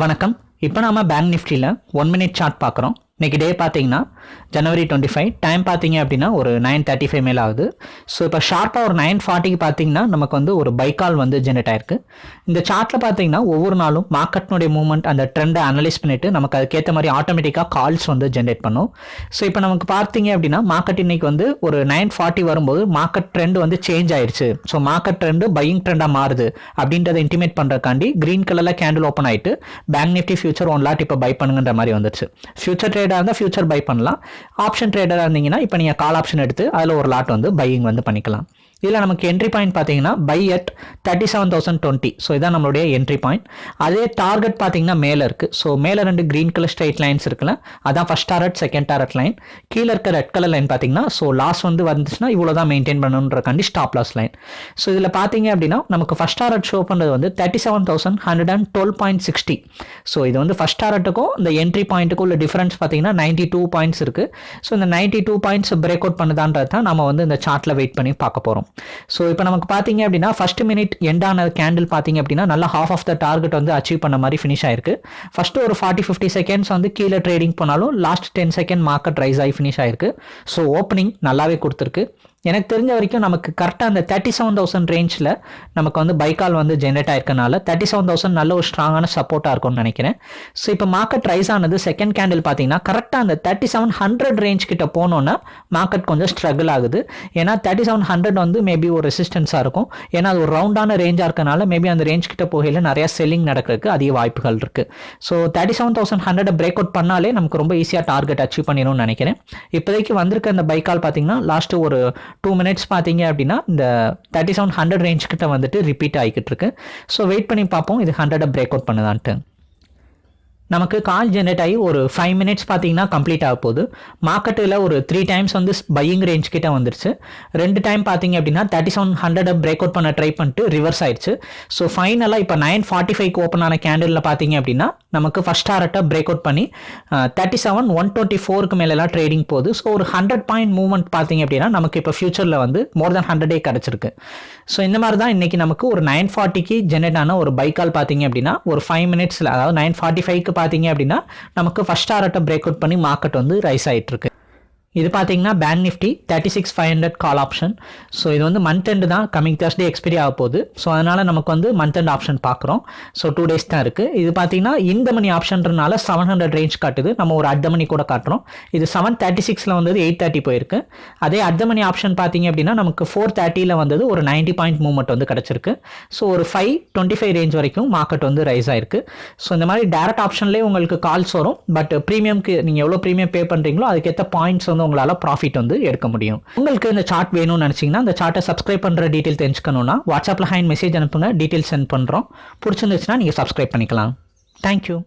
வணக்கம். இப்போ நாம பேங்க் நிஃப்டியில் ஒன் மினிட் சார்ட் பார்க்குறோம். இன்றைக்கி டே பார்த்தீங்கன்னா ஜனவரி டுவெண்ட்டி ஃபைவ் டைம் பார்த்தீங்க அப்படின்னா ஒரு நைன் தேர்ட்டி ஃபைவ் மேலே ஆகுது. ஸோ இப்போ ஷார்ப்பாக ஒரு நைன் ஃபார்ட்டிக்கு பார்த்தீங்கன்னா நமக்கு வந்து ஒரு பைக்கால் வந்து ஜென்ரேட் ஆயிருக்கு. இந்த சார்ட்டில் பார்த்தீங்கன்னா ஒவ்வொரு நாளும் மார்க்கெட்னுடைய மூவ்மெண்ட் அந்த ட்ரெண்டை அனலைஸ் பண்ணிவிட்டு நமக்கு அதுக்கேற்ற மாதிரி ஆட்டோமேட்டிக்காக கால்ஸ் வந்து ஜென்ரேட் பண்ணும். ஸோ இப்போ நமக்கு பார்த்தீங்க அப்படின்னா மார்க்கெட் இன்னைக்கு வந்து ஒரு நைன் ஃபார்ட்டி வரும்போது மார்க்கெட் ட்ரெண்ட் வந்து சேஞ்ச் ஆயிடுச்சு ஸோ மார்க்கெட் ட்ரெண்டு பையிங் ட்ரெண்டாக மாறுது அப்படின்றத இன்டிமேட் பண்ணுறக்காண்டி க்ரீன் கலரில் கேண்டில் ஓப்பன் ஆகிட்டு bank Nifty future one lot இப்போ பை பண்ணுங்கன்ற மாதிரி வந்துருச்சு. ஃபியூச்சர் ட்ரேடாக இருந்தால் ஃபியூச்சர் பை பண்ணலாம். ஆப்ஷன் ட்ரேடராக இருந்தீங்கன்னா இப்போ நீங்கள் கால் ஆப்ஷன் எடுத்து அதில் ஒரு லாட் வந்து பையிங் வந்து பண்ணிக்கலாம். இதில் நமக்கு என்ட்ரி பாயிண்ட் பார்த்தீங்கன்னா buy at thirty seven thousand twenty so இதான் நம்மளுடைய என்ட்ரி பாயிண்ட் அதே டார்கெட் பார்த்தீங்கன்னா மேலே இருக்குது ஸோ மேலே ரெண்டு க்ரீன் கலர் ஸ்ட்ரைட் லைன்ஸ் இருக்குல்ல அதான் first target second target line கீழே இருக்க ரெட் கலர் லைன் பார்த்தீங்கன்னா ஸோ லாஸ் வந்து வந்துச்சுன்னா இவ்வளோ தான் மெயின்டைன் பண்ணணுன்ற ஸ்டாப் லாஸ் லைன் ஸோ இதில் பார்த்தீங்க அப்படின்னா நமக்கு ஃபஸ்ட் டாரட் ஷோ பண்ணுறது வந்து thirty seven thousand hundred and twelve point sixty so இது வந்து ஃபஸ்ட் டாரட்டுக்கும் இந்த என்ட்ரி பாயிண்ட்டுக்கும் உள்ள டிஃபரன்ஸ் பார்த்தீங்கன்னா நைன்ட்டி டூ பாயிண்ட்ஸ் இருக்குது ஸோ இந்த ninety two points break out பண்ணுதான்றது தான் நம்ம வந்து இந்த சார்ட்டில் வெயிட் பண்ணி பார்க்க போகிறோம் ஸோ இப்போ நமக்கு பார்த்தீங்க அப்படின்னா ஃபர்ஸ்ட் மினிட் எண்டான கேண்டில் பார்த்தீங்க அப்படின்னா நல்லா ஹாஃப் ஆஃப் த டார்கெட் வந்து அச்சீவ் பண்ண மாதிரி ஃபினிஷ் ஆயிருக்கு. ஃபஸ்ட்டு ஒரு ஃபார்ட்டி ஃபிஃப்டி செகண்ட்ஸ் வந்து கீழே ட்ரேடிங் போனாலும் last ten second market rise ஆகி ஃபினிஷ் ஆயிருக்கு. ஸோ ஓப்பனிங் நல்லாவே கொடுத்துருக்கு. எனக்கு தெரிஞ்ச வரைக்கும் நமக்கு கரெக்டாக அந்த தேர்ட்டி செவன் தௌசண்ட் ரேஞ்சில் நமக்கு வந்து பைக்கால் வந்து ஜென்ரேட் ஆயிருக்கனால தேர்ட்டி செவன் தௌசண்ட் நல்ல ஒரு ஸ்ட்ராங்கான சப்போர்ட்டாக இருக்கும்னு நினைக்கிறேன். ஸோ இப்போ மார்க்கெட் ரைஸ் ஆனது செகண்ட் கேண்டில் பார்த்தீங்கன்னா கரெக்டாக அந்த தேர்ட்டி செவன் ஹண்ட்ரட் ரேஞ்ச் கிட்ட போனோன்னா மார்க்கெட் கொஞ்சம் ஸ்ட்ரகிள் ஆகுது. ஏன்னா தேர்ட்டி செவன் ஹண்ட்ரட் வந்து மேபி ஒரு ரெசிஸ்டன்ஸாக இருக்கும். ஏன்னா அது ஒரு ரவுண்டான ரேஞ்சாக இருக்கனால மேபி அந்த ரேஞ்ச் கிட்ட போகையில் நிறையா செல்லிங் நடக்கிறதுக்கு அதிக வாய்ப்புகள் இருக்குது so thirty seven thousand hundred break out பண்ணாலே நமக்கு ரொம்ப ஈஸியாக டார்கெட் அச்சீவ் பண்ணிடும்னு நினைக்கிறேன். இப்போதைக்கு வந்திருக்க அந்த பைக்கால் பார்த்தீங்கன்னா லாஸ்ட்டு ஒரு டூ மினிட்ஸ் பார்த்தீங்க அப்படின்னா இந்த தேர்ட்டி செவன் ஹண்ட்ரட் ரேஞ்ச் கிட்ட வந்துட்டு ரிப்பீட் ஆகிக்கிட்டு இருக்கு. ஸோ வெயிட் பண்ணி பார்ப்போம். இது ஹண்ட்ரடை பிரேக் அவுட் பண்ணுதான்ட்டு. நமக்கு கால் ஜென்ரேட் ஆகி ஒரு ஃபைவ் மினிட்ஸ் பார்த்தீங்கன்னா கம்ப்ளீட் ஆக போகுது. மார்க்கெட்டில் ஒரு த்ரீ டைம்ஸ் வந்து பையிங் ரேஞ்ச் கிட்ட வந்துருச்சு. ரெண்டு டைம் பார்த்தீங்க அப்படின்னா thirty seven hundred break out பண்ண ட்ரை பண்ணிட்டு ரிவர்ஸ் ஆயிடுச்சு. ஸோ ஃபைனலாக இப்போ நைன் ஃபார்ட்டி ஃபைவ் ஓப்பன் ஆன கேண்டிலில் பார்த்தீங்க அப்படின்னா நமக்கு ஃபஸ்ட் டாரட்டை பிரேக் அவுட் பண்ணி தேர்ட்டி செவன் ஒன் டுவெண்ட்டி ஃபோருக்கு மேலெலாம் ட்ரேடிங் போகுது. ஸோ ஒரு ஹண்ட்ரட் பாயிண்ட் மூவ்மெண்ட் பார்த்தீங்க அப்படின்னா நமக்கு இப்போ ஃபியூச்சரில் வந்து மோர் தென் ஹண்ட்ரடே கிடச்சிருக்கு. ஸோ இந்த மாதிரி தான் இன்றைக்கி நமக்கு ஒரு நைன் ஃபார்ட்டிக்கு ஜென்ரேட் ஆன ஒரு பைக்கால் பார்த்தீங்க அப்படின்னா ஒரு ஃபைவ் மினிட்ஸில் அதாவது நைன் ஃபார்ட்டி ஃபைவ்க்கு பார்த்தீங்க அப்படின்னா நமக்கு ஃபஸ்ட் டாரட்டை பிரேக் அவுட் பண்ணி மார்க்கெட் வந்து ரைஸ் ஆகிட்டு இருக்கு இது பார்த்தீங்கன்னா bank Nifty thirty six five hundred call option so இது வந்து மந்த் எண்டு தான் கமிங் தேர்ஸ்டே எக்ஸ்பைரி ஆக போகுது. ஸோ அதனால் நமக்கு வந்து மந்த் எண்ட் ஆப்ஷன் பார்க்குறோம் ஸோ டூ டேஸ் தான் இருக்குது இது பார்த்தீங்கன்னா இந்த மணி ஆப்ஷன்றனால செவன் ஹண்ட்ரட் ரேஞ்ச் காட்டுது. நம்ம ஒரு அர்த்த மணி கூட காட்டுறோம். இது செவன் தேர்ட்டி சிக்ஸில் வந்தது எயிட் தேர்ட்டி போயிருக்கு. அதே அர்த்த மணி ஆப்ஷன் பார்த்தீங்க அப்படின்னா நமக்கு ஃபோர் தேர்ட்டியில் வந்தது ஒரு நைன்ட்டி பாயிண்ட் மூவ்மெண்ட் வந்து கிடச்சிருக்கு. ஸோ ஒரு ஃபைவ் டுவெண்ட்டி ஃபைவ் ரேஞ்ச் வரைக்கும் மார்க்கெட் வந்து ரைஸ் ஆயிருக்கு. ஸோ இந்த மாதிரி டேரக்ட் ஆப்ஷன்லேயே உங்களுக்கு கால்ஸ் வரும். பட் ப்ரீமியம்க்கு நீங்கள் எவ்வளோ ப்ரீமியம் பே பண்ணுறீங்களோ அதுக்கேற்ற பாயிண்ட்ஸ் வந்து உங்களால் ப்ராஃபிட் வந்து எடுக்க முடியும். உங்களுக்கு இந்த சார்ட் வேணும்னு நினச்சிங்கன்னா அந்த சார்ட்டை சப்ஸ்கிரைப் பண்ணுற டீட்டெயில் தெரிஞ்சுக்கணும்னா வாட்ஸ்அப்பில் ஹேண்ட் மெசேஜ் அனுப்புங்க டீட்டெயில் சென்ட் பண்ணுறோம் பிடிச்சிருந்துச்சுன்னா நீங்கள் சப்ஸ்கிரைப் பண்ணிக்கலாம். தேங்க்யூ